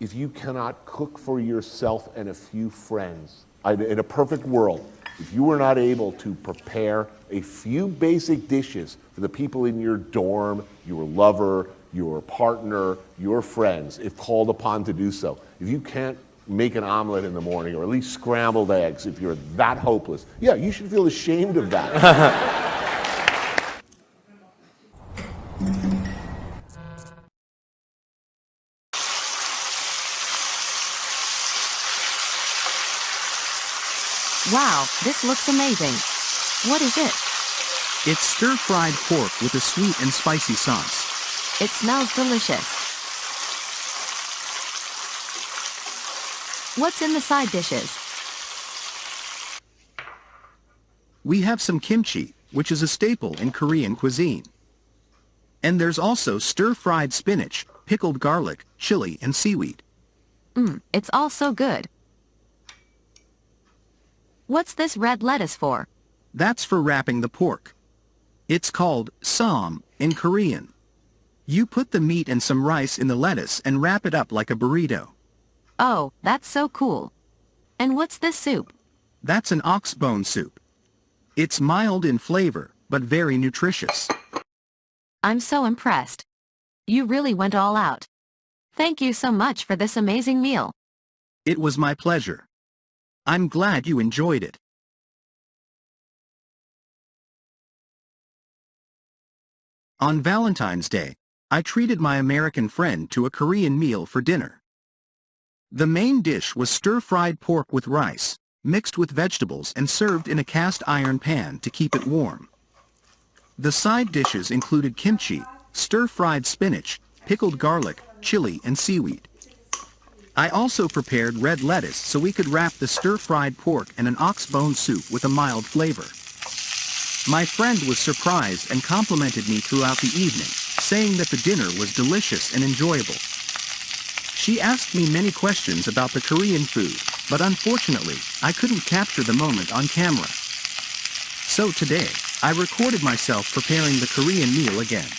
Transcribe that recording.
if you cannot cook for yourself and a few friends, in a perfect world, if you were not able to prepare a few basic dishes for the people in your dorm, your lover, your partner, your friends, if called upon to do so, if you can't make an omelet in the morning or at least scrambled eggs, if you're that hopeless, yeah, you should feel ashamed of that. Wow, this looks amazing. What is it? It's stir-fried pork with a sweet and spicy sauce. It smells delicious. What's in the side dishes? We have some kimchi, which is a staple in Korean cuisine. And there's also stir-fried spinach, pickled garlic, chili, and seaweed. Mmm, it's all so good. What's this red lettuce for? That's for wrapping the pork. It's called ssam in Korean. You put the meat and some rice in the lettuce and wrap it up like a burrito. Oh, that's so cool. And what's this soup? That's an ox bone soup. It's mild in flavor, but very nutritious. I'm so impressed. You really went all out. Thank you so much for this amazing meal. It was my pleasure. I'm glad you enjoyed it. On Valentine's Day, I treated my American friend to a Korean meal for dinner. The main dish was stir-fried pork with rice, mixed with vegetables and served in a cast iron pan to keep it warm. The side dishes included kimchi, stir-fried spinach, pickled garlic, chili, and seaweed. I also prepared red lettuce so we could wrap the stir-fried pork and an ox bone soup with a mild flavor. My friend was surprised and complimented me throughout the evening, saying that the dinner was delicious and enjoyable. She asked me many questions about the Korean food, but unfortunately, I couldn't capture the moment on camera. So today, I recorded myself preparing the Korean meal again.